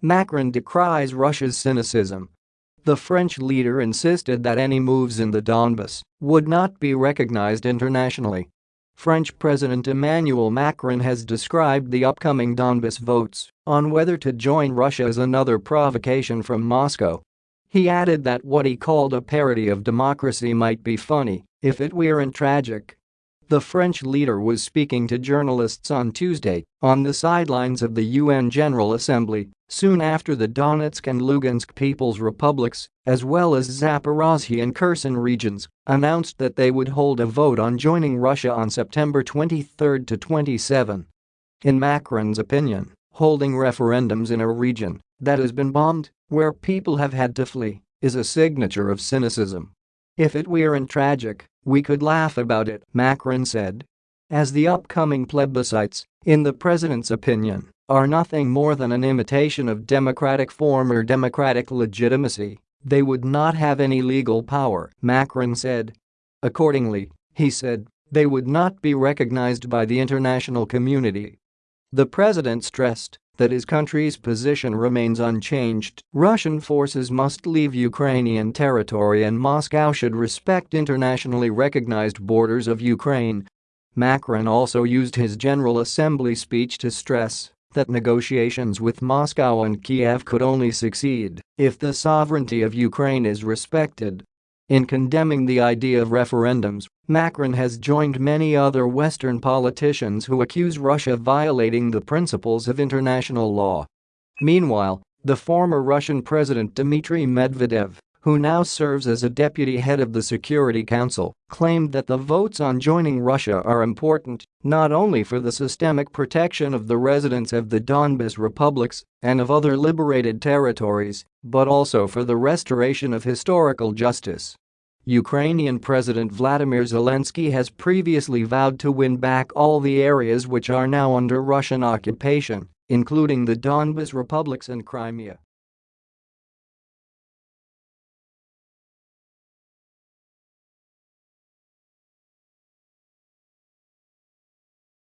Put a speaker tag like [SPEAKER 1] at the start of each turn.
[SPEAKER 1] Macron decries Russia's cynicism. The French leader insisted that any moves in the Donbass would not be recognized internationally. French President Emmanuel Macron has described the upcoming Donbass votes on whether to join Russia as another provocation from Moscow. He added that what he called a parody of democracy might be funny if it weren't tragic. The French leader was speaking to journalists on Tuesday on the sidelines of the UN General Assembly soon after the Donetsk and Lugansk People's Republics, as well as Zaporozhye and Kherson regions, announced that they would hold a vote on joining Russia on September 23 to 27. In Macron's opinion, holding referendums in a region that has been bombed, where people have had to flee, is a signature of cynicism. If it weren't tragic, we could laugh about it, Macron said. As the upcoming plebiscites, in the president's opinion, are nothing more than an imitation of democratic form or democratic legitimacy, they would not have any legal power, Macron said. Accordingly, he said, they would not be recognized by the international community. The president stressed that his country's position remains unchanged. Russian forces must leave Ukrainian territory and Moscow should respect internationally recognized borders of Ukraine. Macron also used his General Assembly speech to stress that negotiations with Moscow and Kiev could only succeed if the sovereignty of Ukraine is respected. In condemning the idea of referendums, Macron has joined many other Western politicians who accuse Russia of violating the principles of international law. Meanwhile, the former Russian President Dmitry Medvedev who now serves as a deputy head of the Security Council, claimed that the votes on joining Russia are important not only for the systemic protection of the residents of the Donbas republics and of other liberated territories, but also for the restoration of historical justice. Ukrainian President Vladimir Zelensky has previously vowed to win back all the areas which are now under Russian occupation, including the Donbas republics and Crimea.